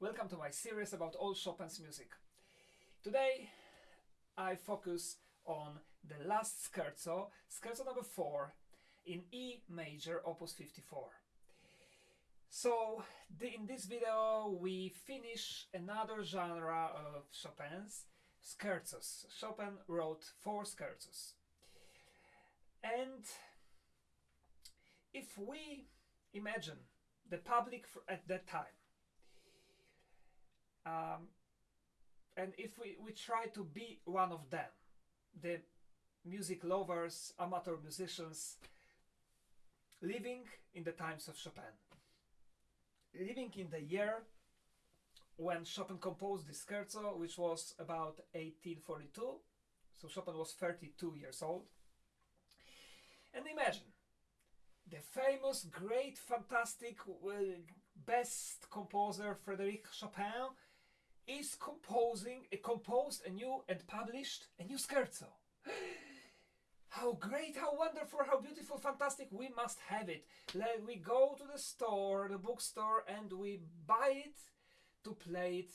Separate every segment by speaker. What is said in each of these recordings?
Speaker 1: Welcome to my series about all Chopin's music. Today I focus on the last scherzo, scherzo number 4 in E major, opus 54. So the, in this video we finish another genre of Chopin's, scherzos. Chopin wrote four scherzos. And if we imagine the public at that time, um, and if we, we try to be one of them, the music lovers, amateur musicians, living in the times of Chopin, living in the year when Chopin composed this scherzo, which was about 1842, so Chopin was 32 years old. And imagine, the famous, great, fantastic, uh, best composer Frédéric Chopin is composing, uh, composed a new and published a new scherzo. How great, how wonderful, how beautiful, fantastic, we must have it. Let we go to the store, the bookstore, and we buy it to play it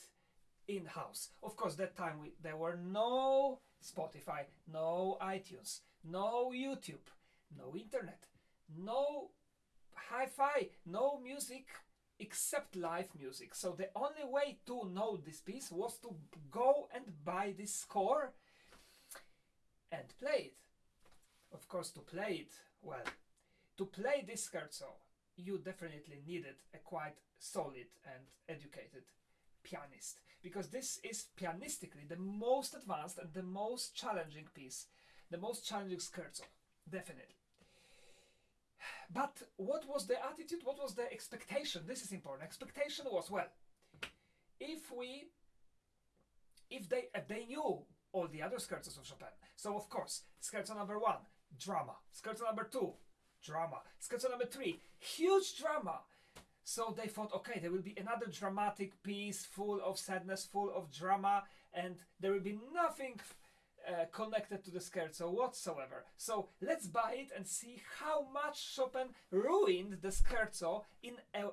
Speaker 1: in-house. Of course, that time we, there were no Spotify, no iTunes, no YouTube, no internet, no hi-fi, no music except live music. So the only way to know this piece was to go and buy this score and play it. Of course, to play it, well, to play this scherzo, you definitely needed a quite solid and educated pianist because this is pianistically the most advanced and the most challenging piece, the most challenging scherzo, definitely. But what was the attitude? What was the expectation? This is important. Expectation was well, if we, if they, if they knew all the other scherzos of Chopin. So of course, scherzo number one, drama. Scherzo number two, drama. Scherzo number three, huge drama. So they thought, okay, there will be another dramatic piece full of sadness, full of drama, and there will be nothing uh, connected to the scherzo whatsoever. So let's buy it and see how much Chopin ruined the scherzo in a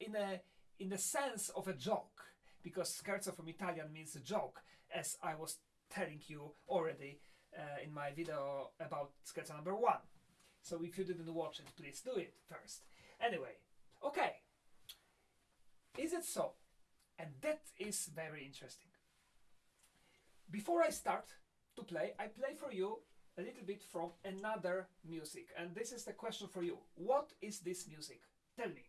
Speaker 1: in a in the sense of a joke, because scherzo from Italian means a joke, as I was telling you already uh, in my video about scherzo number one. So if you didn't watch it, please do it first. Anyway, okay. Is it so? And that is very interesting. Before I start, to play, I play for you a little bit from another music. And this is the question for you. What is this music? Tell me.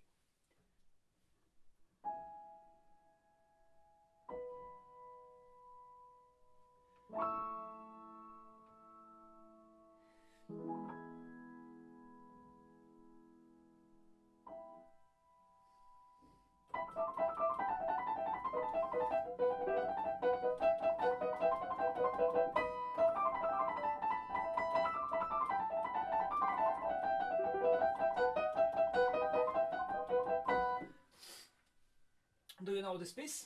Speaker 1: Do you know this piece?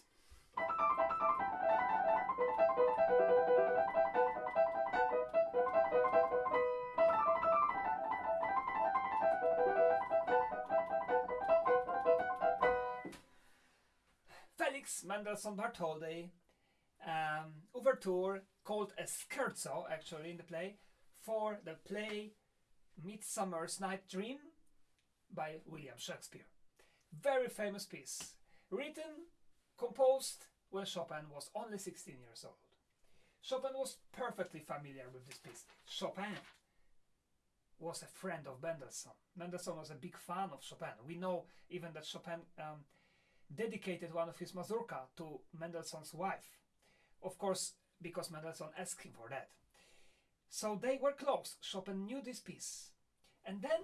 Speaker 1: Felix Mendelssohn Bartholdy um, overture called a scherzo actually in the play for the play Midsummer's Night Dream by William Shakespeare. Very famous piece written, composed when Chopin was only 16 years old. Chopin was perfectly familiar with this piece. Chopin was a friend of Mendelssohn. Mendelssohn was a big fan of Chopin. We know even that Chopin um, dedicated one of his mazurka to Mendelssohn's wife. Of course, because Mendelssohn asked him for that. So they were close. Chopin knew this piece. And then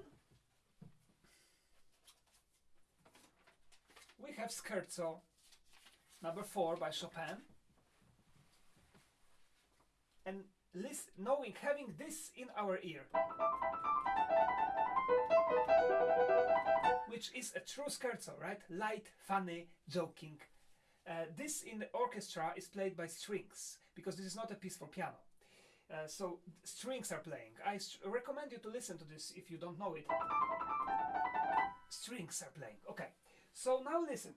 Speaker 1: we have Scherzo number 4 by Chopin. And knowing, having this in our ear, which is a true scherzo, right? Light, funny, joking. Uh, this in the orchestra is played by strings, because this is not a piece for piano. Uh, so strings are playing. I recommend you to listen to this if you don't know it. Strings are playing. Okay. So now listen.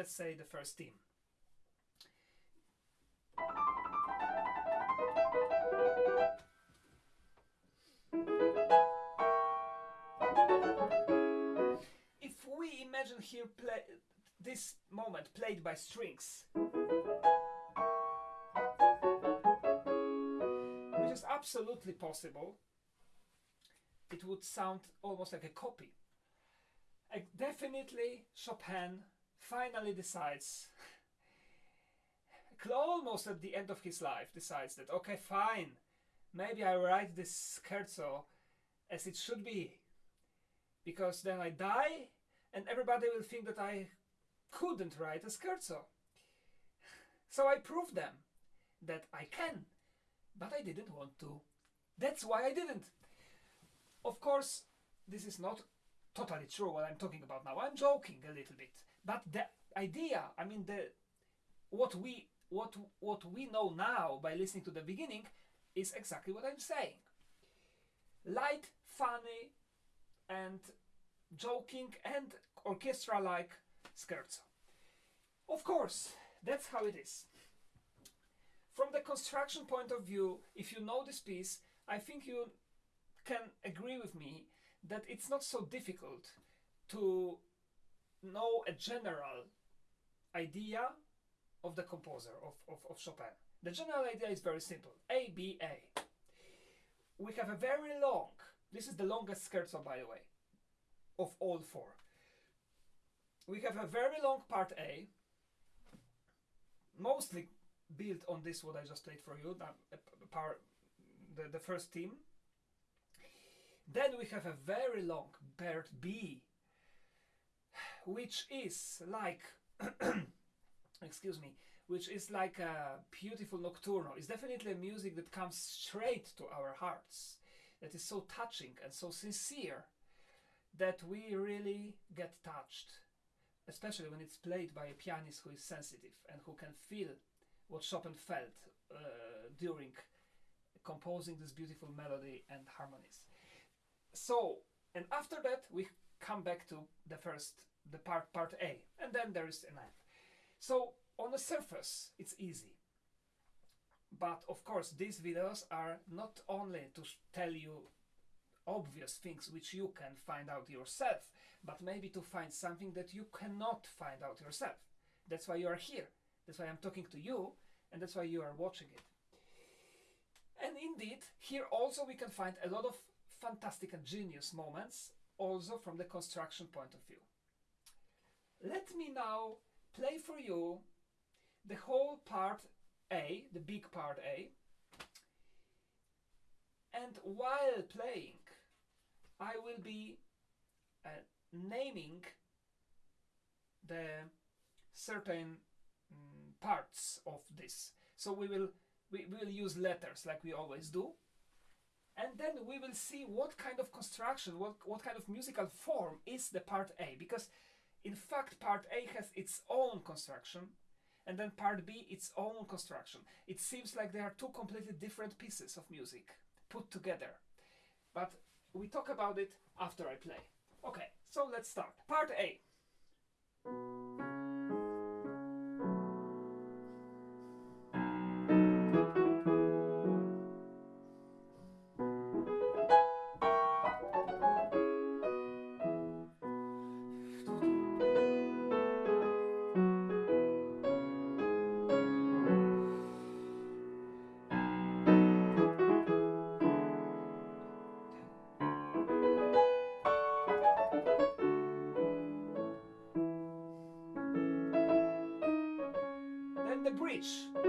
Speaker 1: Let's say the first theme. If we imagine here play this moment played by strings, which is absolutely possible, it would sound almost like a copy. Definitely Chopin finally decides almost at the end of his life decides that okay fine maybe I write this scherzo as it should be because then I die and everybody will think that I couldn't write a scherzo. So I proved them that I can, but I didn't want to. That's why I didn't. Of course, this is not totally true what I'm talking about now. I'm joking a little bit, but the idea, I mean the what we what what we know now by listening to the beginning is exactly what I'm saying. Light, funny, and joking and orchestra like scherzo. Of course, that's how it is. From the construction point of view, if you know this piece, I think you can agree with me that it's not so difficult to know a general idea of the composer of, of, of Chopin. The general idea is very simple A, B, A. We have a very long, this is the longest scherzo by the way, of all four. We have a very long part A, mostly built on this what I just played for you, the, the first theme. Then we have a very long part B, which is like, excuse me, which is like a beautiful nocturno. It's definitely a music that comes straight to our hearts, that is so touching and so sincere that we really get touched, especially when it's played by a pianist who is sensitive and who can feel what Chopin felt uh, during composing this beautiful melody and harmonies. So, and after that, we come back to the first, the part, part A, and then there is an end. So, on the surface, it's easy. But of course, these videos are not only to tell you obvious things which you can find out yourself, but maybe to find something that you cannot find out yourself. That's why you are here. That's why I'm talking to you, and that's why you are watching it. And indeed, here also we can find a lot of fantastic and genius moments, also from the construction point of view. Let me now play for you the whole part A, the big part A, and while playing, I will be uh, naming the certain um, parts of this. So we will we will use letters like we always do, and then we will see what kind of construction, what what kind of musical form is the part A, because in fact part A has its own construction, and then part B its own construction. It seems like they are two completely different pieces of music put together, but we talk about it after I play. Okay, so let's start. Part A. Then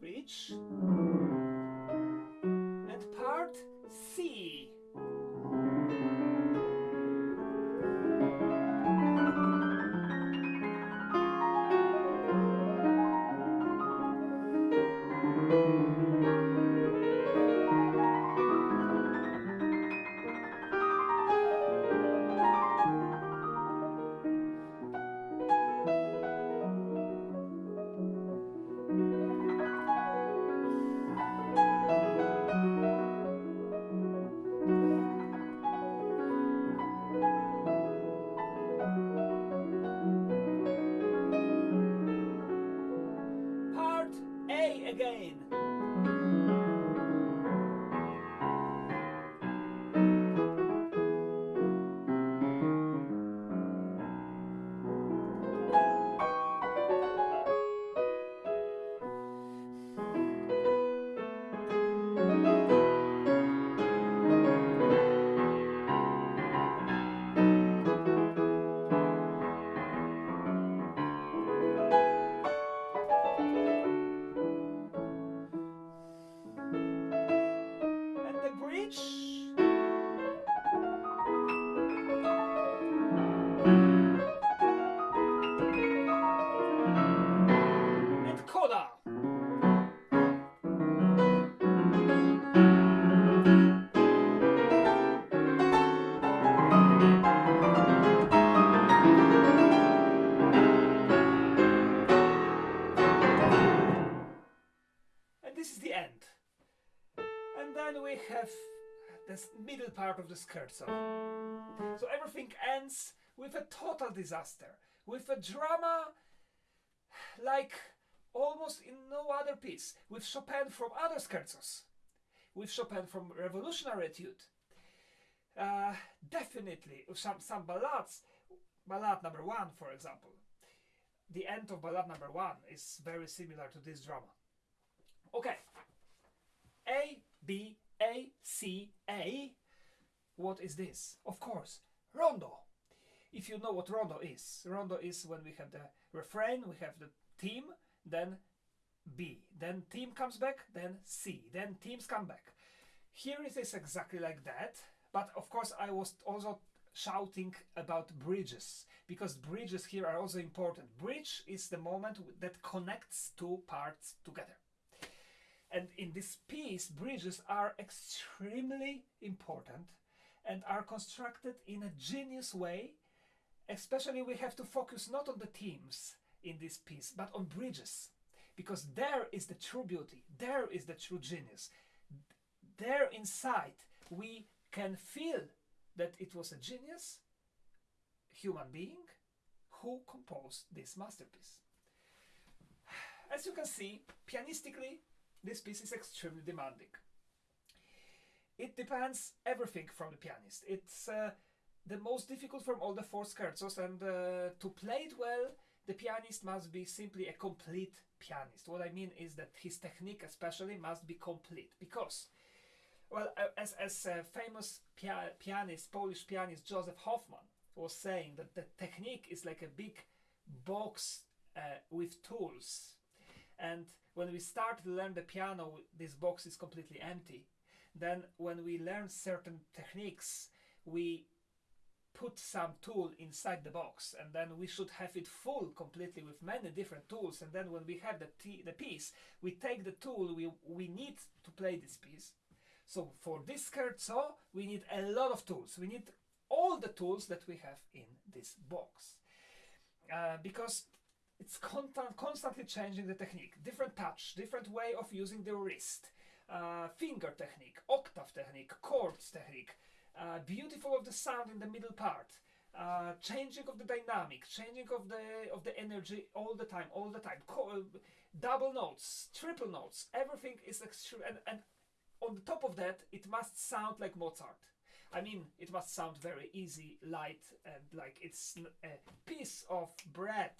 Speaker 1: bridge of the scherzo. So everything ends with a total disaster, with a drama like almost in no other piece, with Chopin from other scherzos, with Chopin from Revolutionary Etude. Uh, definitely, some, some ballads, ballad number one, for example. The end of ballad number one is very similar to this drama. Okay. A, B, A, C, A. What is this? Of course, rondo. If you know what rondo is, rondo is when we have the refrain, we have the theme, then B, then theme comes back, then C, then themes come back. Here it is exactly like that, but of course I was also shouting about bridges because bridges here are also important. Bridge is the moment that connects two parts together. And in this piece, bridges are extremely important and are constructed in a genius way. Especially, we have to focus not on the themes in this piece, but on bridges, because there is the true beauty, there is the true genius. There inside, we can feel that it was a genius human being who composed this masterpiece. As you can see, pianistically, this piece is extremely demanding. It depends everything from the pianist. It's uh, the most difficult from all the four scherzos, and uh, to play it well, the pianist must be simply a complete pianist. What I mean is that his technique, especially, must be complete because, well, uh, as as a famous pia- pianist, Polish pianist Josef Hofmann was saying that the technique is like a big box uh, with tools, and when we start to learn the piano, this box is completely empty. Then, when we learn certain techniques, we put some tool inside the box, and then we should have it full completely with many different tools. And then, when we have the the piece, we take the tool we we need to play this piece. So for this scherzo, we need a lot of tools. We need all the tools that we have in this box, uh, because it's constant, constantly changing the technique different touch different way of using the wrist uh, finger technique octave technique chords technique uh, beautiful of the sound in the middle part uh, changing of the dynamic changing of the of the energy all the time all the time Co- double notes triple notes everything is extreme and, and on the top of that it must sound like mozart I mean, it must sound very easy, light, and like it's a piece of bread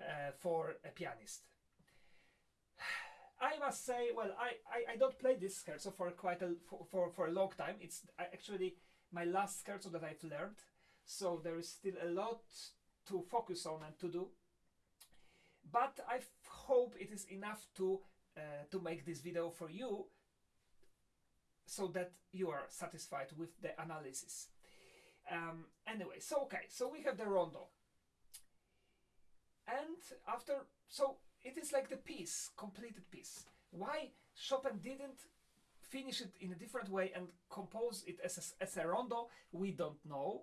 Speaker 1: uh, for a pianist. I must say, well, I, I, I don't play this scherzo for quite a for, for, for a long time. It's actually my last scherzo that I've learned, so there is still a lot to focus on and to do. But I hope it is enough to uh, to make this video for you, so that you are satisfied with the analysis. Um, anyway, so okay, so we have the rondo and after so it is like the piece completed piece why chopin didn't finish it in a different way and compose it as a, as a rondo we don't know.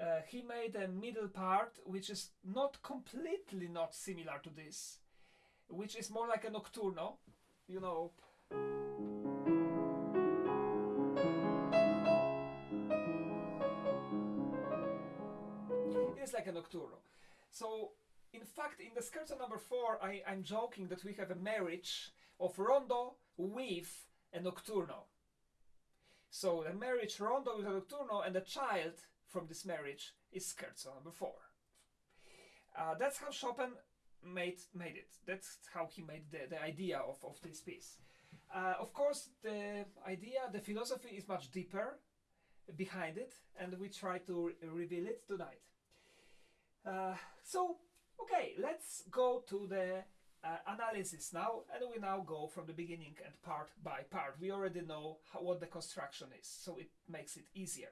Speaker 1: Uh, he made a middle part which is not completely not similar to this which is more like a nocturno you know. It is like a nocturno. So in fact, in the scherzo number four, I, I'm joking that we have a marriage of rondo with a nocturno. So a marriage rondo with a nocturno, and a child from this marriage is scherzo number four. Uh, that's how Chopin made made it. That's how he made the, the idea of, of this piece. Uh, of course, the idea, the philosophy is much deeper behind it, and we try to re- reveal it tonight. Uh, so Okay, let's go to the uh, analysis now, and we now go from the beginning and part by part. We already know how, what the construction is, so it makes it easier.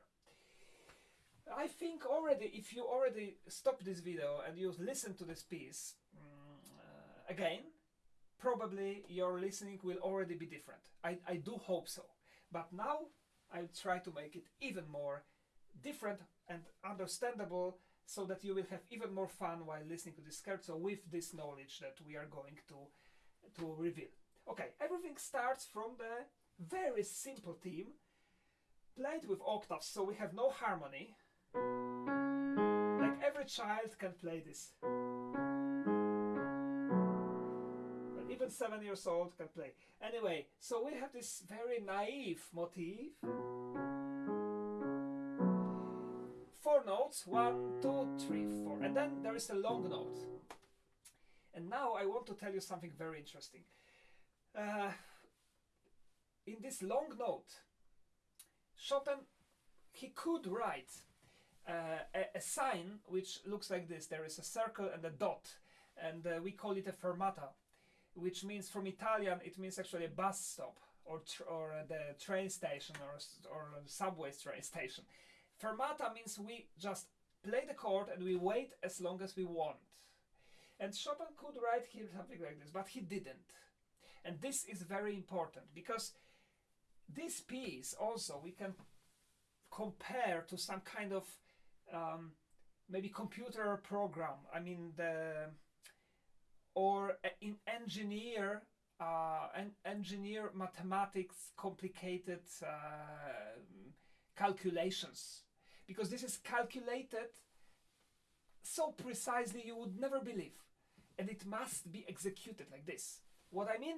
Speaker 1: I think already, if you already stop this video and you listen to this piece mm, uh, again, probably your listening will already be different. I, I do hope so. But now I'll try to make it even more different and understandable so that you will have even more fun while listening to this scherzo with this knowledge that we are going to, to reveal. Okay, everything starts from the very simple theme played with octaves, so we have no harmony. Like every child can play this. Even seven years old can play. Anyway, so we have this very naive motif. Four notes, one, two, three, four. And then there is a long note. And now I want to tell you something very interesting. Uh, in this long note, Chopin, he could write uh, a, a, sign which looks like this. There is a circle and a dot, and uh, we call it a fermata, which means from Italian it means actually a bus stop or or uh, the train station or or subway train station. Fermata means we just play the chord and we wait as long as we want. And Chopin could write here something like this, but he didn't. And this is very important because this piece also we can compare to some kind of um, maybe computer program. I mean the or in engineer uh, en engineer mathematics complicated uh, calculations because this is calculated so precisely you would never believe and it must be executed like this what i mean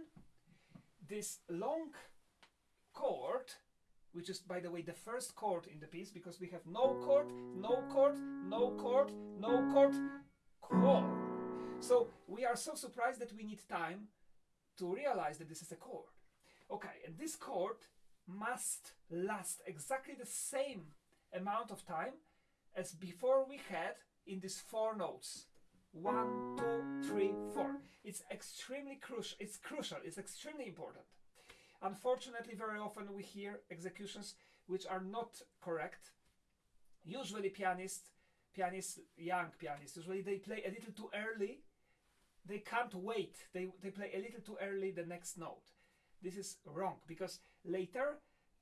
Speaker 1: this long chord, which is, by the way, the first chord in the piece, because we have no chord, no chord, no chord, no chord, chord. So we are so surprised that we need time to realize that this is a chord. Okay, and this chord must last exactly the same amount of time as before we had in these four notes. One, two, three, four. It's extremely crucial. It's crucial. It's extremely important. Unfortunately, very often we hear executions which are not correct. Usually pianists, pianists, young pianists, usually they play a little too early. They can't wait. They, they play a little too early the next note. This is wrong because later,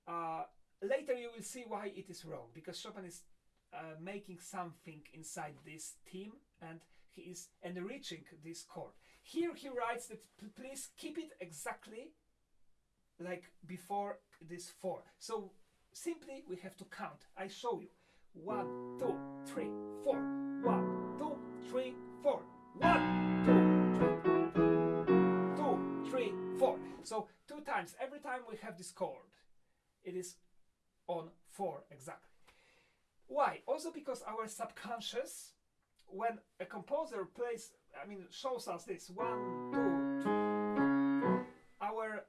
Speaker 1: uh, later you will see why it is wrong because Chopin is uh, making something inside this theme and he is enriching this chord. Here he writes that please keep it exactly like before this four. So simply we have to count. I show you. One, two, three, four. One, two, three, four. One, two, three, two, three, four. So two times. Every time we have this chord, it is on four exactly. Why? Also because our subconscious, when a composer plays, I mean, shows us this one, two, two, our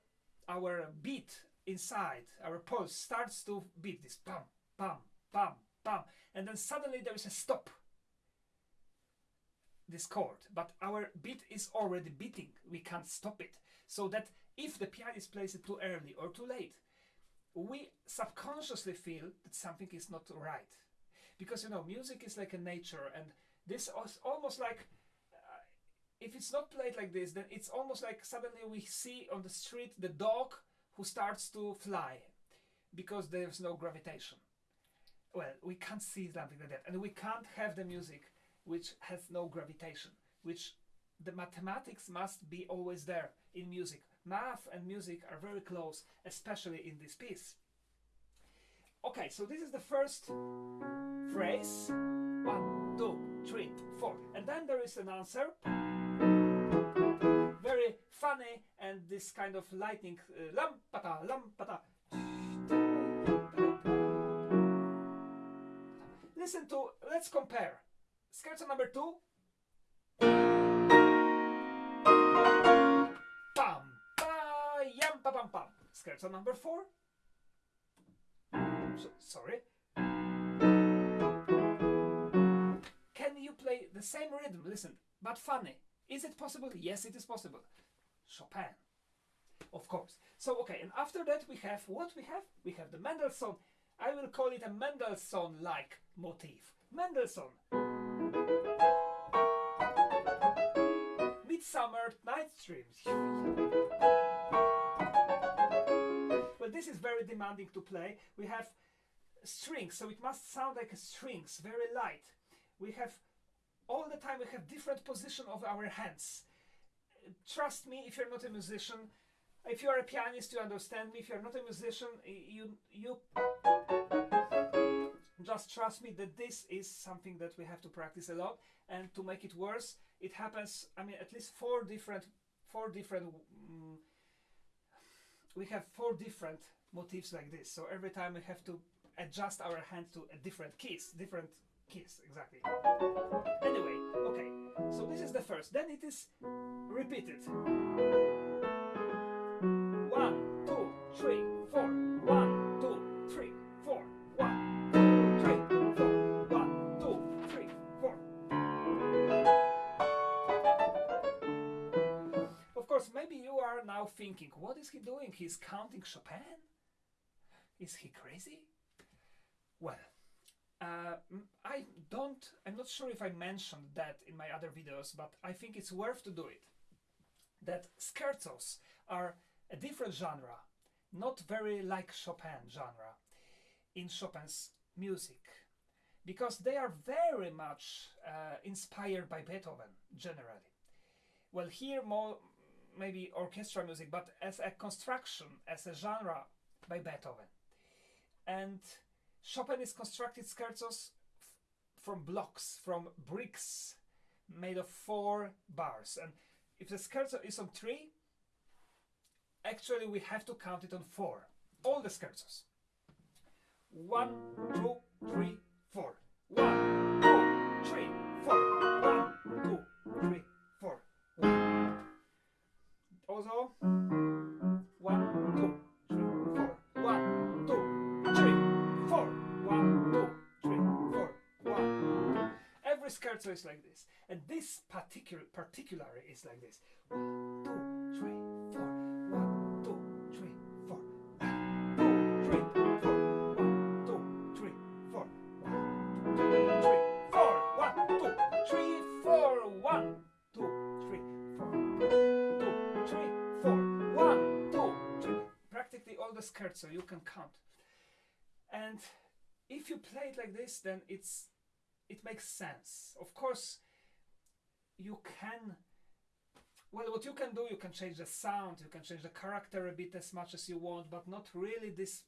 Speaker 1: our beat inside, our pulse starts to beat this pam, pam, pam, pam, and then suddenly there is a stop. This chord, but our beat is already beating. We can't stop it. So that if the pianist plays it too early or too late, we subconsciously feel that something is not right. Because you know, music is like a nature, and this is almost like uh, if it's not played like this, then it's almost like suddenly we see on the street the dog who starts to fly because there's no gravitation. Well, we can't see something like that, and we can't have the music which has no gravitation, which the mathematics must be always there in music. Math and music are very close, especially in this piece. Okay, so this is the first phrase. One, two, three, four. And then there is an answer very funny and this kind of lightning uh, lampata lampata listen to let's compare scherzo number two pam pam scherzo number four so, sorry can you play the same rhythm listen but funny is it possible? Yes, it is possible. Chopin, of course. So, okay, and after that we have what we have? We have the Mendelssohn I will call it a Mendelssohn-like motif. Mendelssohn. Midsummer Night's Dream. This is very demanding to play. We have strings, so it must sound like strings, very light. We have all the time we have different position of our hands. Trust me, if you're not a musician, if you are a pianist, you understand me. If you're not a musician, you you just trust me that this is something that we have to practice a lot. And to make it worse, it happens. I mean, at least four different four different. Um, we have four different motifs like this. So every time we have to adjust our hand to a different keys, different keys, exactly. Anyway, okay, so this is the first. Then it is repeated. One, two, three, four. Thinking, what is he doing? He's counting Chopin? Is he crazy? Well, uh, I don't, I'm not sure if I mentioned that in my other videos, but I think it's worth to do it. That scherzos are a different genre, not very like Chopin genre in Chopin's music, because they are very much uh, inspired by Beethoven generally. Well, here more maybe orchestral music, but as a construction, as a genre by Beethoven. And Chopin is constructed scherzos from blocks, from bricks made of four bars. And if the scherzo is on three, actually we have to count it on four. All the scherzos. One, two, three, four. One, Also, one, two, three, four. One, two, three, four. One, two, three, four. One. Every scherzo is like this, and this particular particular is like this. One, two, scherzo you can count. And if you play it like this, then it's it makes sense. Of course, you can. Well, what you can do, you can change the sound, you can change the character a bit as much as you want, but not really this,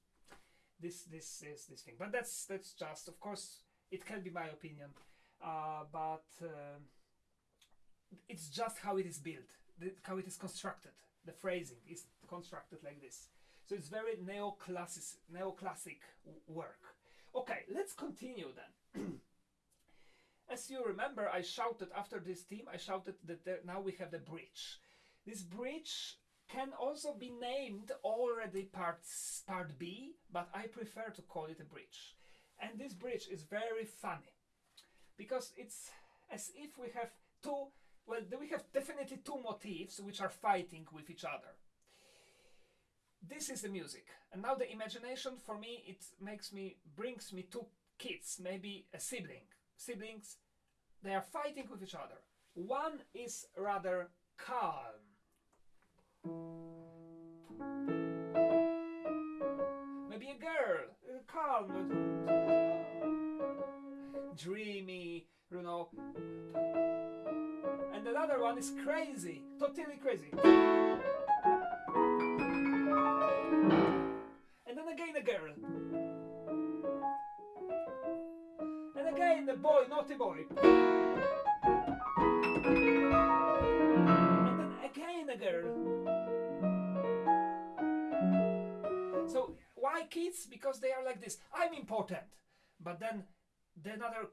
Speaker 1: this, this, this, this thing. But that's that's just, of course, it can be my opinion, uh, but uh, it's just how it is built, how it is constructed. The phrasing is constructed like this. So it's very neoclassic, neoclassic work. Okay, let's continue then. As you remember, I shouted after this theme, I shouted that there, now we have the bridge. This bridge can also be named already part, part B, but I prefer to call it a bridge. And this bridge is very funny because it's as if we have two, well, we have definitely two motifs which are fighting with each other. This is the music, and now the imagination for me it makes me brings me two kids, maybe a sibling, siblings. They are fighting with each other. One is rather calm. Maybe a girl, uh, calm, dreamy, you know. And another one is crazy, totally crazy. And then again a girl. And again the boy, naughty boy. And then again a girl. So why kids? Because they are like this. I'm important. But then the another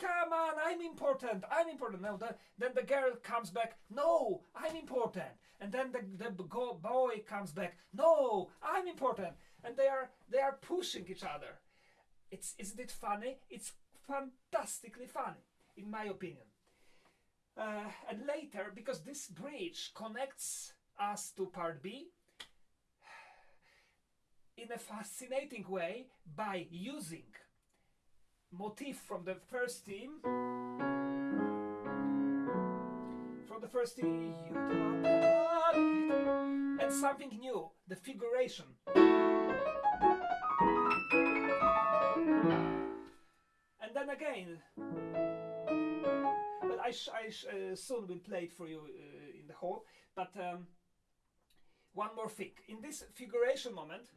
Speaker 1: come, on, I'm important. I'm important. Now the, then the girl comes back. No, I'm important. And then the, the boy comes back. No, I'm important. And they are they are pushing each other. It's isn't it funny? It's fantastically funny, in my opinion. Uh, and later, because this bridge connects us to part B, in a fascinating way by using motif from the first theme from the first theme and something new the figuration. And then again but I, I uh, soon will play it for you uh, in the hall. But um, one more thing. In this figuration moment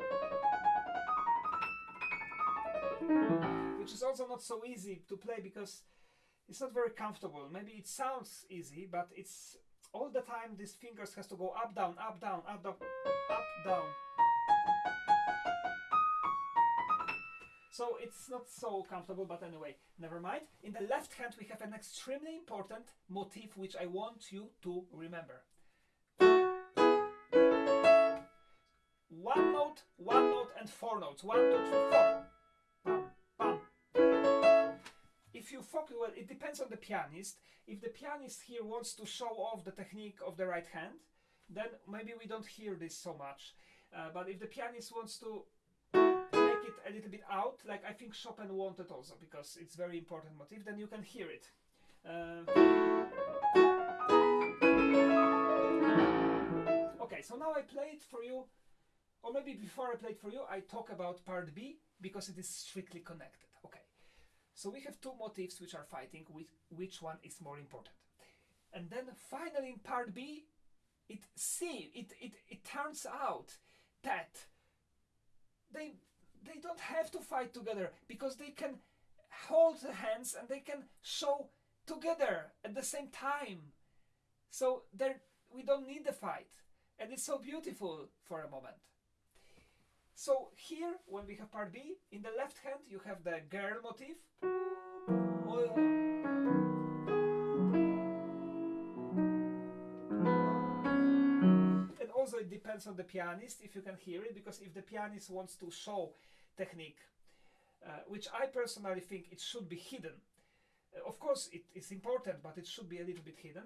Speaker 1: which is also not so easy to play because it's not very comfortable. Maybe it sounds easy but it's all the time these fingers has to go up down up down up down up down. So it's not so comfortable but anyway never mind. In the left hand we have an extremely important motif which I want you to remember. One note one note and four notes. One two three four you focus well it depends on the pianist if the pianist here wants to show off the technique of the right hand then maybe we don't hear this so much uh, but if the pianist wants to make it a little bit out, like I think Chopin wanted also, because it's very important motif, then you can hear it. Uh, okay, so now I play it for you, or maybe before I play it for you, I talk about part B, because it is strictly connected. So we have two motifs which are fighting, with which one is more important. And then finally in part B, it see it, it, it turns out that they they don't have to fight together because they can hold the hands and they can show together at the same time. So there we don't need the fight. And it's so beautiful for a moment. So here, when we have part B, in the left hand you have the girl motif. And also it depends on the pianist if you can hear it, because if the pianist wants to show technique, uh, which I personally think it should be hidden. Uh, of course, it is important, but it should be a little bit hidden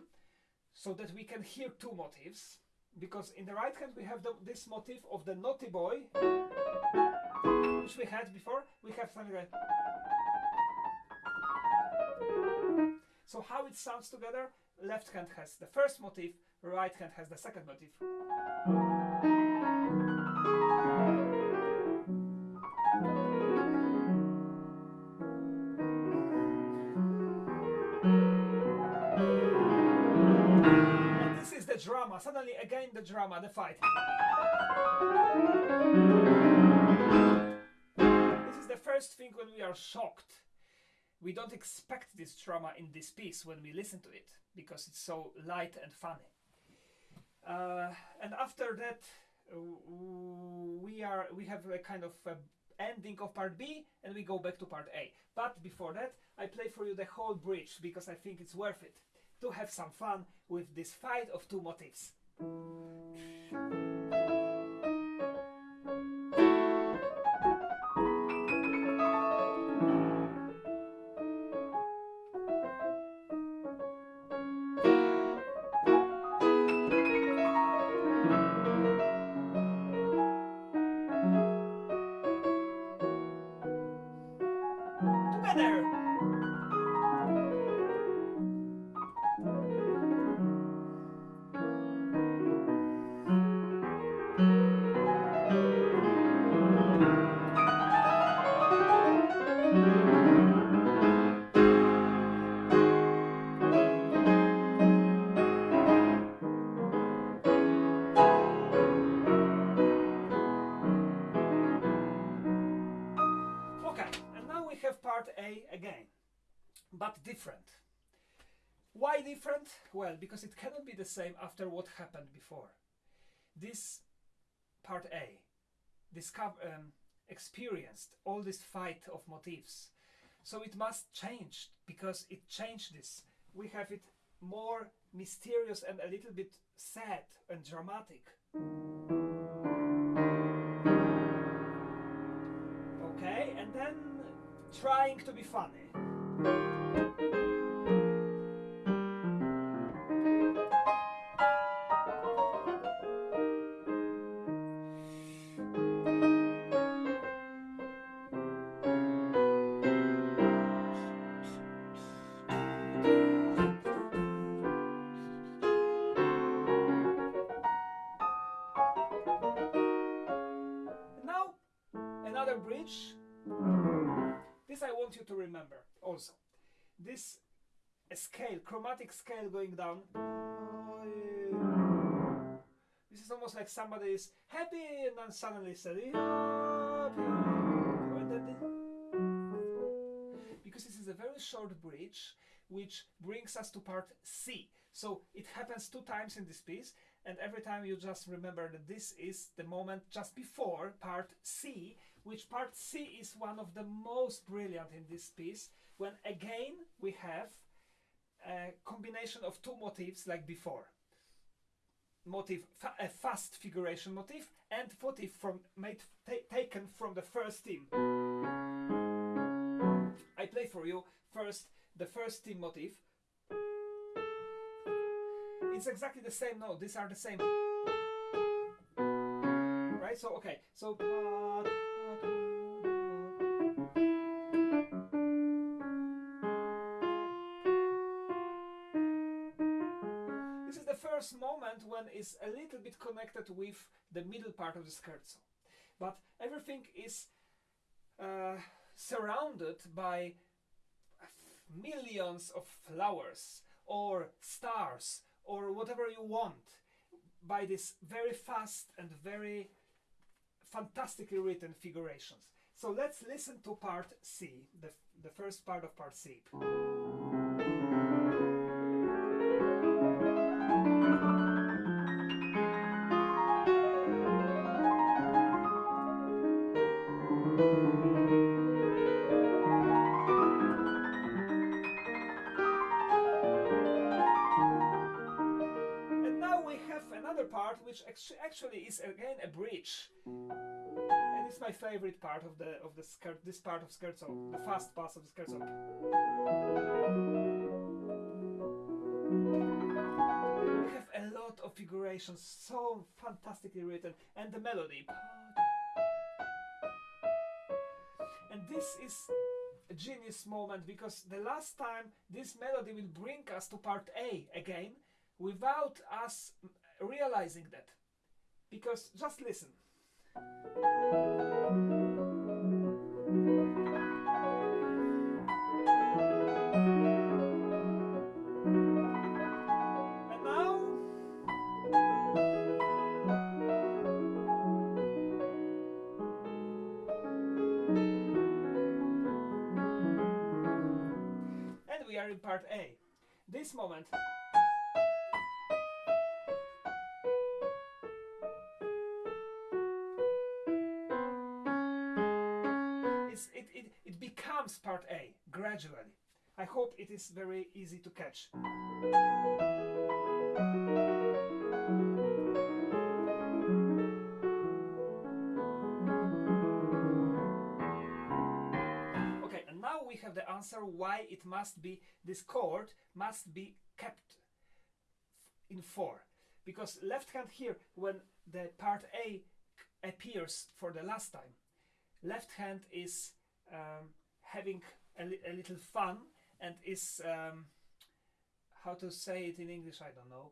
Speaker 1: so that we can hear two motifs. Because in the right hand we have the, this motif of the naughty boy, which we had before. We have something like. So how it sounds together? Left hand has the first motif, right hand has the second motif. And this is the drama. Suddenly, again, the drama, the fight. This is the first thing when we are shocked. We don't expect this drama in this piece when we listen to it because it's so light and funny. Uh, and after that, uh, we are we have a kind of a ending of part B and we go back to part A. But before that, I play for you the whole bridge because I think it's worth it to have some fun with this fight of two motifs. But different. Why different? Well, because it cannot be the same after what happened before. This part A, discover, um, experienced all this fight of motifs. So it must change because it changed this. We have it more mysterious and a little bit sad and dramatic. Okay, and then trying to be funny. Going down. This is almost like somebody is happy and then suddenly said. Because this is a very short bridge which brings us to part C. So it happens two times in this piece and every time you just remember that this is the moment just before part C, which part C is one of the most brilliant in this piece, when again we have a combination of two motifs like before. Motif, fa a fast figuration motif and motif from made taken from the first theme. I play for you first the first theme motif. It's exactly the same note. These are the same. Right? So okay. So it's a little bit connected with the middle part of the scherzo. But everything is uh, surrounded by millions of flowers or stars or whatever you want by this very fast and very fantastically written figurations. So let's listen to part C, the, the first part of part C. actually is again a bridge. And it's my favorite part of the of the skirt this part of scherzo, the fast pass of scherzo. We have a lot of figurations, so fantastically written, and the melody. And this is a genius moment because the last time this melody will bring us to part A again without us realizing that. Because just listen. And now and we are in part A. This moment it becomes part A gradually. I hope it is very easy to catch. Okay, and now we have the answer why it must be, this chord must be kept in 4. Because left hand here, when the part A appears for the last time, left hand is um, having a, li- a little fun and is um, how to say it in English I don't know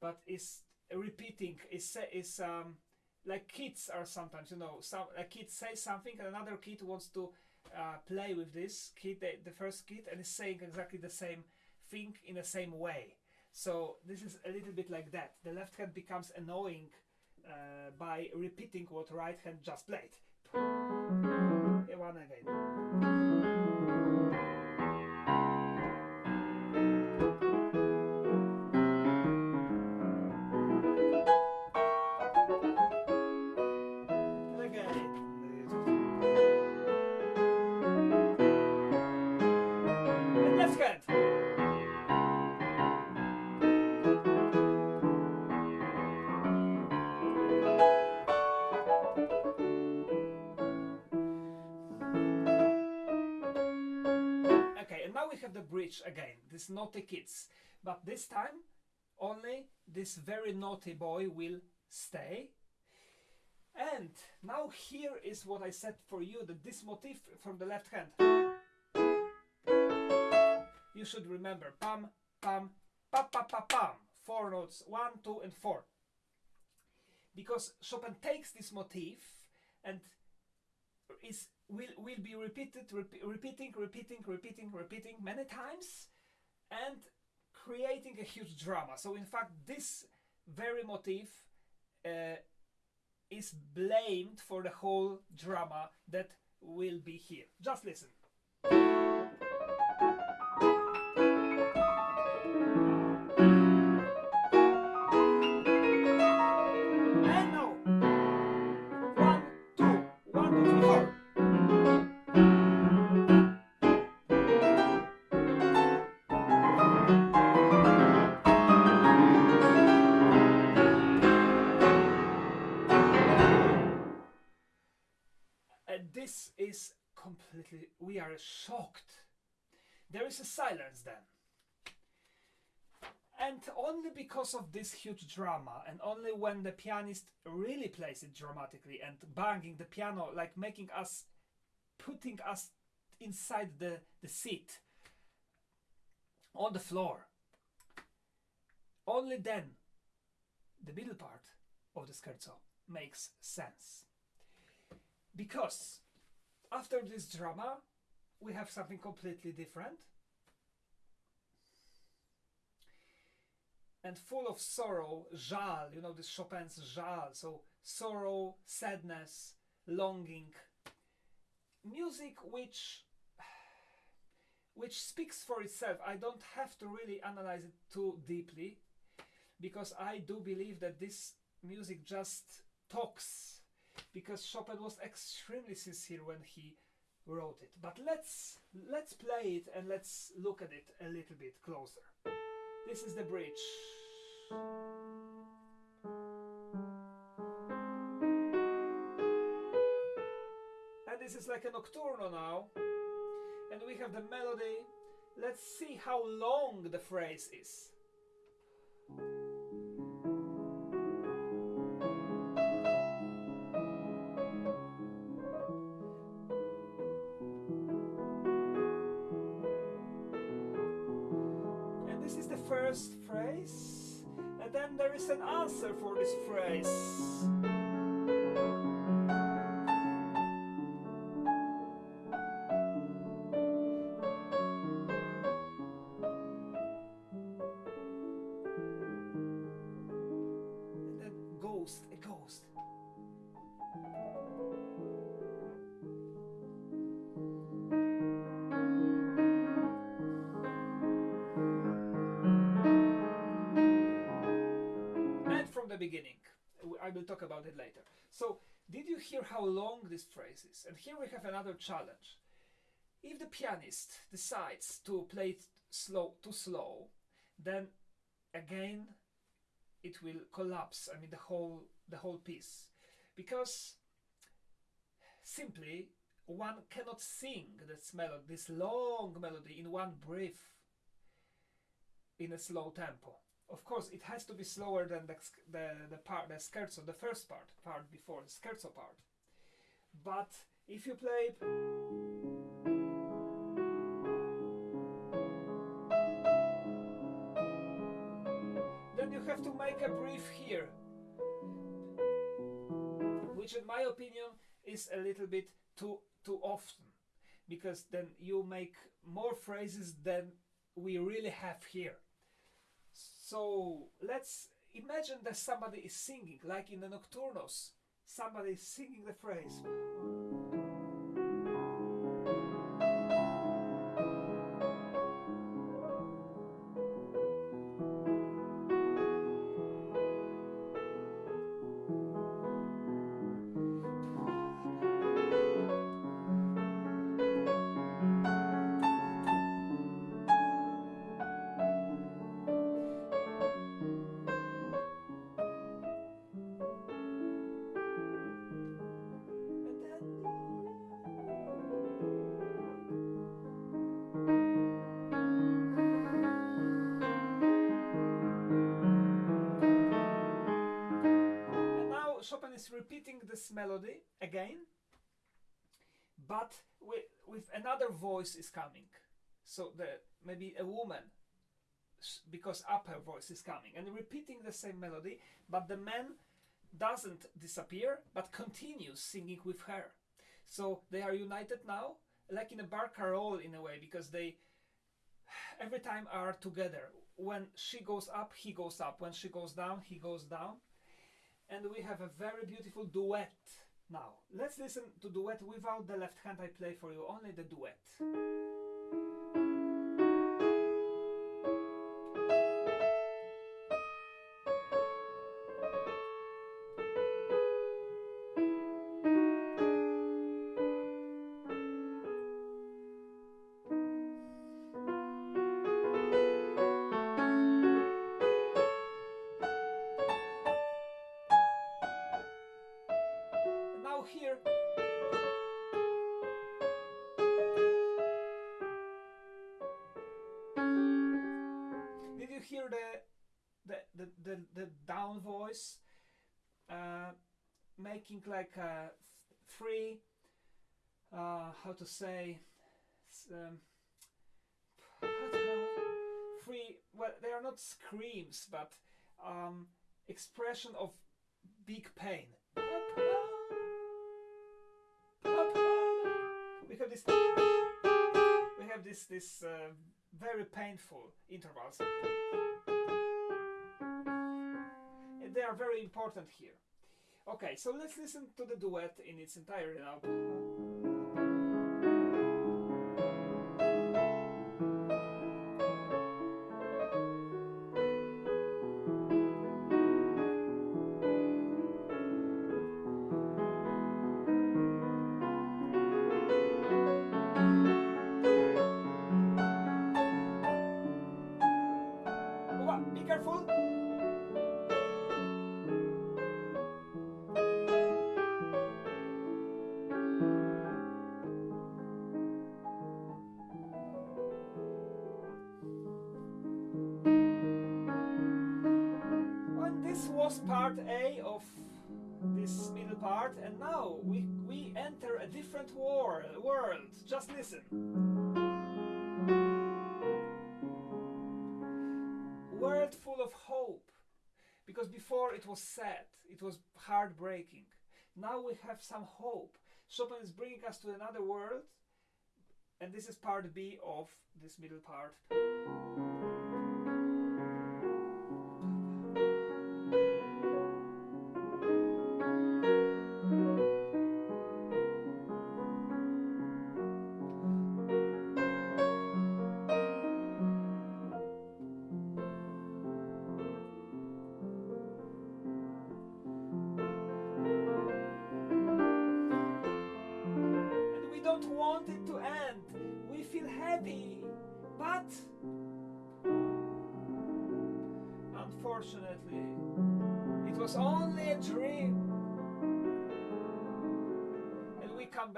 Speaker 1: but is repeating is is um, like kids are sometimes you know some a kid says something and another kid wants to uh, play with this kid the, the first kid and is saying exactly the same thing in the same way. So this is a little bit like that. The left hand becomes annoying uh, by repeating what right hand just played. One again. Have the bridge again, this naughty kids. But this time, only this very naughty boy will stay. And now here is what I said for you, that this motif from the left hand. You should remember, pam, pam, pa pa pa pam. Four notes, one, two, and four. Because Chopin takes this motif and is will will be repeated, repe- repeating, repeating, repeating, repeating many times, and creating a huge drama. So in fact, this very motif uh, is blamed for the whole drama that will be here. Just listen. There is a silence then. And only because of this huge drama, and only when the pianist really plays it dramatically and banging the piano, like making us, putting us inside the, the seat, on the floor, only then the middle part of the scherzo makes sense. Because after this drama, we have something completely different and full of sorrow, żal, you know, this Chopin's żal, so sorrow, sadness, longing. Music which which speaks for itself. I don't have to really analyze it too deeply because I do believe that this music just talks because Chopin was extremely sincere when he wrote it. But let's let's play it and let's look at it a little bit closer. This is the bridge. And this is like a nocturno now. And we have the melody. Let's see how long the phrase is. For this phrase. I will talk about it later. So, did you hear how long this phrase is? And here we have another challenge. If the pianist decides to play it slow, too slow, then again it will collapse. I mean the whole the whole piece, because simply one cannot sing this melody, this long melody in one breath in a slow tempo. Of course, it has to be slower than the the, the part the scherzo, the first part, part before the scherzo part. But if you play then you have to make a brief here, which, in my opinion, is a little bit too too often, because then you make more phrases than we really have here. So let's imagine that somebody is singing, like in the nocturnos. Somebody is singing the phrase. Melody again, but with, with another voice is coming. So the maybe a woman, because upper voice is coming and repeating the same melody, but the man doesn't disappear but continues singing with her. So they are united now, like in a barcarolle in a way, because they every time are together. When she goes up, he goes up. When she goes down, he goes down. And we have a very beautiful duet now. Let's listen to duet without the left hand I play for you, only the duet. Making like a three uh, how to say um, three well they are not screams but um, expression of big pain. We have this we have this this uh, very painful intervals. And they are very important here okay so let's listen to the duet in its entirety now part A of this middle part, and now we, we enter a different world. World. Just listen. World full of hope, because before it was sad, it was heartbreaking. Now we have some hope. Chopin is bringing us to another world, and this is part B of this middle part.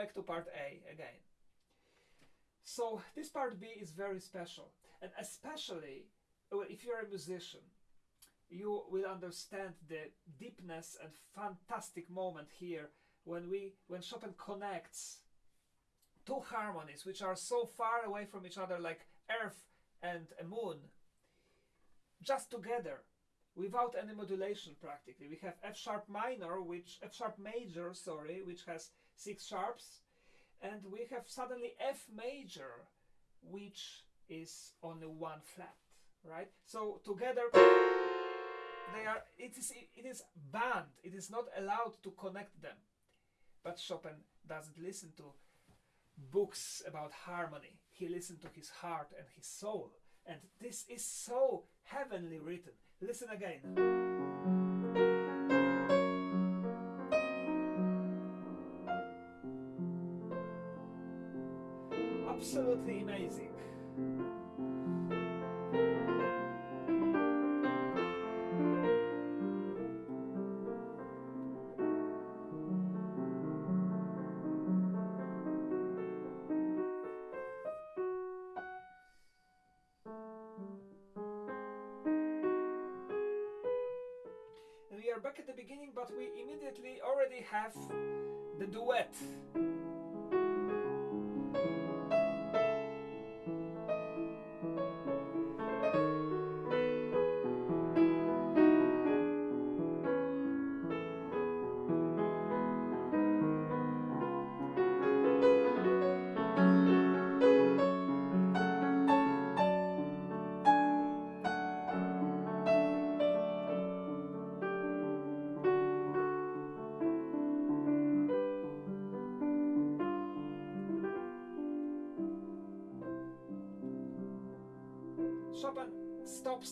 Speaker 1: Back to part A again. So, this part B is very special, and especially well, if you're a musician, you will understand the deepness and fantastic moment here when we when Chopin connects two harmonies which are so far away from each other like earth and a moon just together without any modulation practically we have f sharp minor which f sharp major sorry which has six sharps and we have suddenly f major which is only one flat right? So together they are it is it is banned it is not allowed to connect them. But chopin doesn't listen to books about harmony. He listened to his heart and his soul. And this is so heavenly written. Listen again absolutely amazing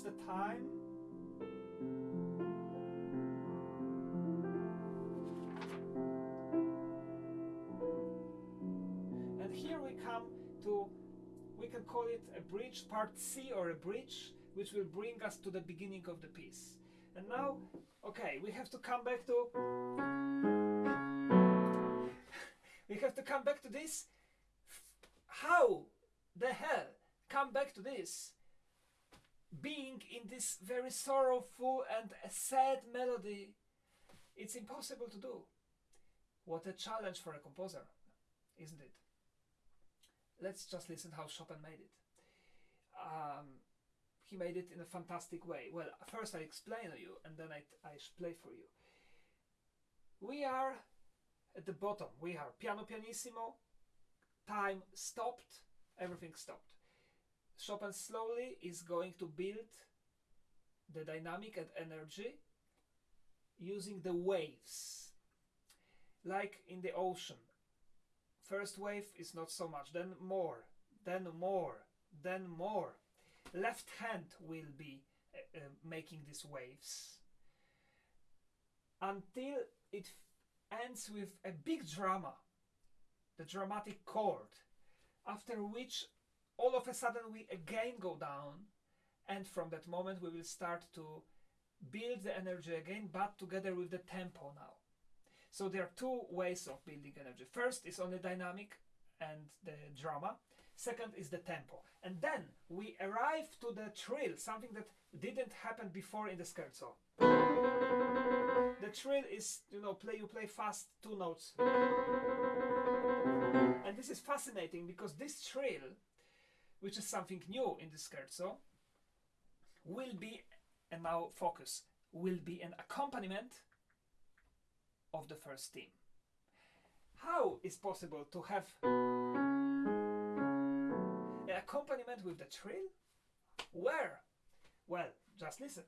Speaker 1: the time. And here we come to, we can call it a bridge, part C or a bridge, which will bring us to the beginning of the piece. And now, okay, we have to come back to, we have to come back to this. How the hell come back to this? Being in this very sorrowful and sad melody, it's impossible to do. What a challenge for a composer, isn't it? Let's just listen how Chopin made it. Um, he made it in a fantastic way. Well, first I explain to you, and then I, I play for you. We are at the bottom. We are piano pianissimo. Time stopped. Everything stopped Chopin slowly is going to build the dynamic and energy using the waves like in the ocean. First wave is not so much. Then more. Then more. Then more. Left hand will be uh, uh, making these waves. Until it ends with a big drama the dramatic chord after which all of a sudden we again go down and from that moment we will start to build the energy again but together with the tempo now. So there are two ways of building energy. First is only dynamic and the drama. Second is the tempo. And then we arrive to the trill something that didn't happen before in the scherzo. The trill is you know play you play fast two notes. And this is fascinating because this trill which is something new in the scherzo, will be, and now focus, will be an accompaniment of the first theme. How is possible to have an accompaniment with the trill? Where? Well, just listen.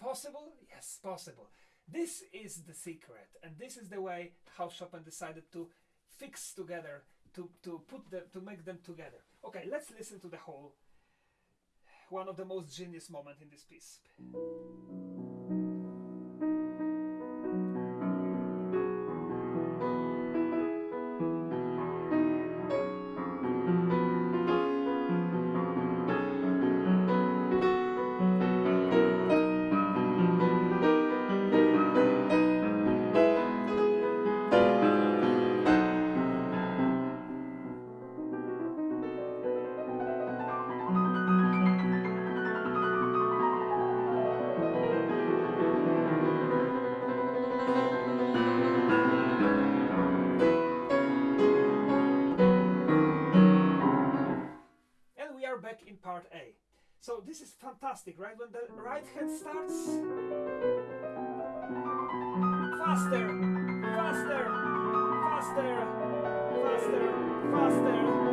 Speaker 1: Possible? Yes, possible. This is the secret, and this is the way how Chopin decided to fix together, to, to put them, to make them together. Okay, let's listen to the whole, one of the most genius moment in this piece. Fantastic, right? When the right hand starts faster, faster, faster, faster, faster.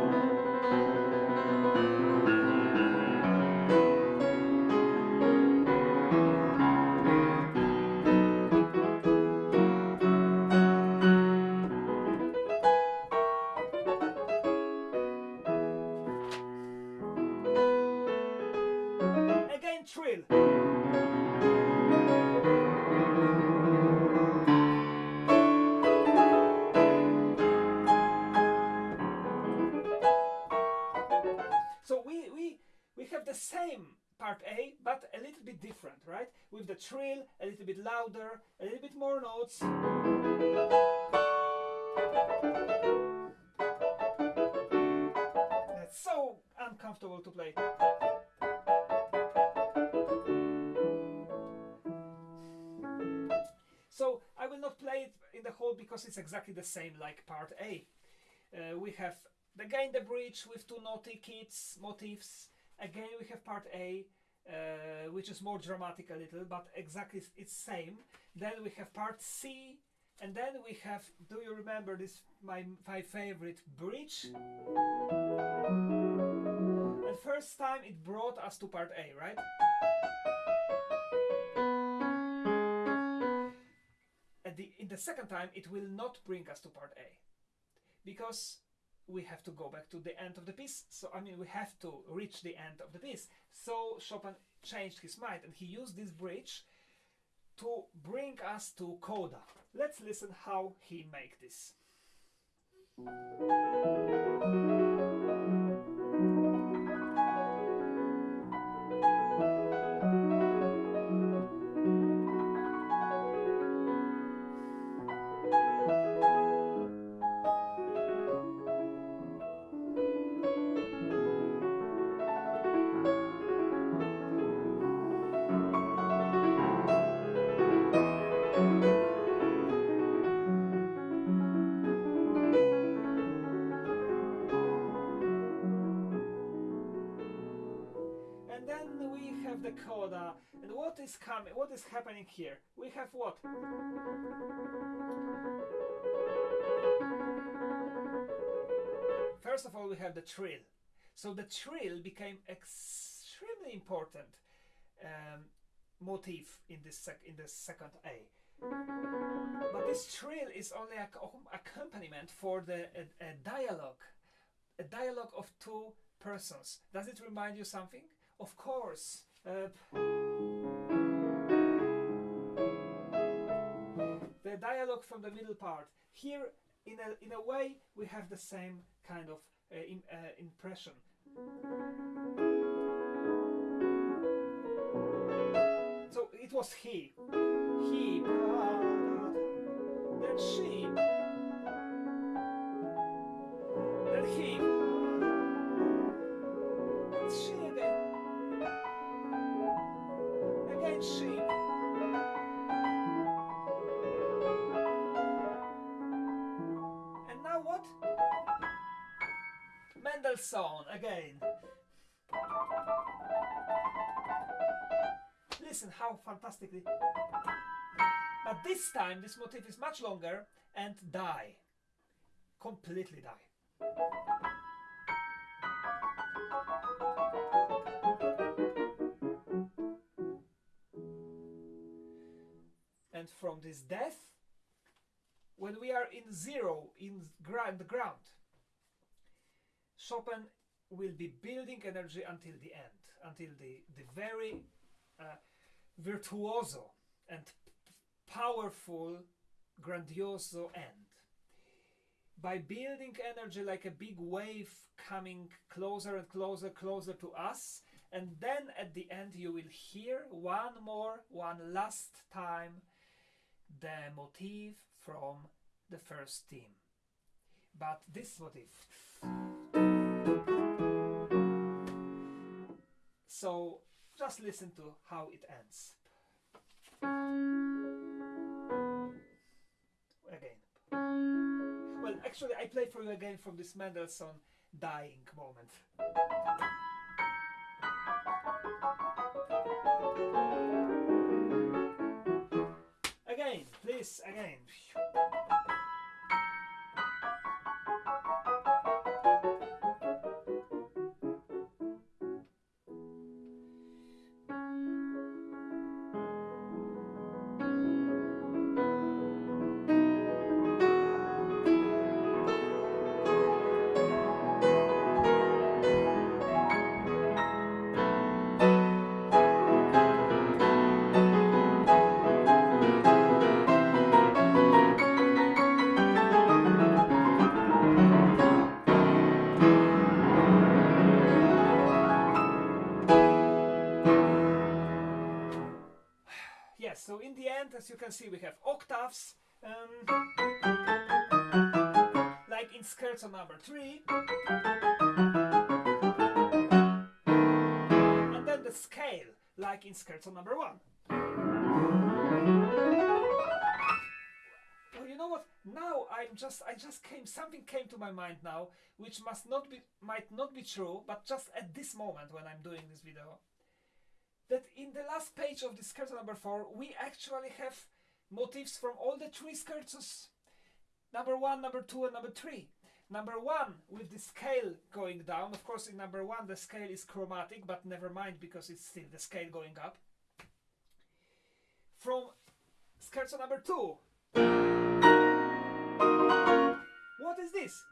Speaker 1: Trill, a little bit louder, a little bit more notes. It's so uncomfortable to play. So I will not play it in the whole because it's exactly the same like part A. Uh, we have the again the bridge with two naughty kids motifs. Again we have part A uh, which is more dramatic a little, but exactly it's same. Then we have part C, and then we have, do you remember this, my, my favorite, bridge? And first time it brought us to part A, right? At the, in the second time, it will not bring us to part A. because we have to go back to the end of the piece. So I mean, we have to reach the end of the piece. So Chopin changed his mind and he used this bridge to bring us to coda. Let's listen how he make this. Happening here? We have what? First of all, we have the trill. So the trill became extremely important um, motif in this in the second A. But this trill is only an accompaniment for the a, a dialogue, a dialogue of two persons. Does it remind you something? Of course. Uh, dialogue from the middle part. Here, in a, in a way, we have the same kind of uh, in, uh, impression. So it was he. He. Then she. Then he. Mendelssohn again. Listen how fantastically. But this time this motif is much longer and die. Completely die. And from this death, when we are in zero, in the ground, Chopin will be building energy until the end, until the, the very uh, virtuoso and powerful, grandioso end. By building energy like a big wave coming closer and closer, closer to us, and then at the end you will hear one more, one last time the motif from the first theme. But this motif. So just listen to how it ends. Again. Well, actually, I play for you again from this Mendelssohn dying moment. Again, please, again. See, we have octaves, um, like in scherzo number 3. And then the scale, like in scherzo number 1. Well, you know what? Now I'm just I just came something came to my mind now, which must not be might not be true, but just at this moment when I'm doing this video that in the last page of the scherzo number four, we actually have motifs from all the three scherzos. Number one, number two, and number three. Number one, with the scale going down. Of course, in number one, the scale is chromatic, but never mind because it's still the scale going up. From scherzo number two. What is this?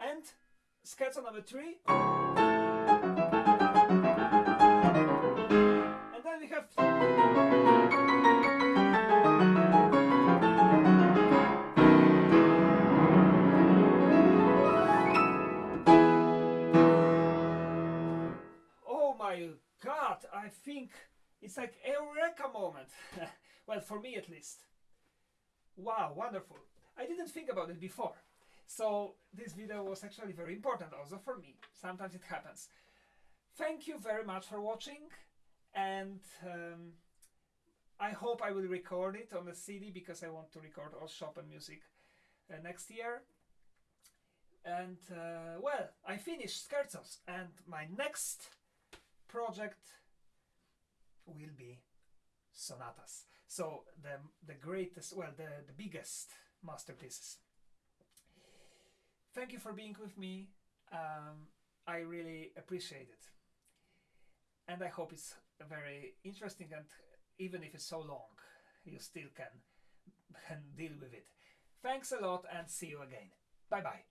Speaker 1: And scherzo number three. Oh my god, I think it's like a eureka moment. well, for me at least. Wow, wonderful. I didn't think about it before. So this video was actually very important also for me. Sometimes it happens. Thank you very much for watching and um, I hope I will record it on the CD because I want to record all Chopin music uh, next year. And uh, well, I finished Scherzos and my next project will be sonatas. So the the greatest, well, the the biggest masterpieces. Thank you for being with me. Um, I really appreciate it, and I hope it's very interesting. And even if it's so long, you still can can deal with it. Thanks a lot, and see you again. Bye bye.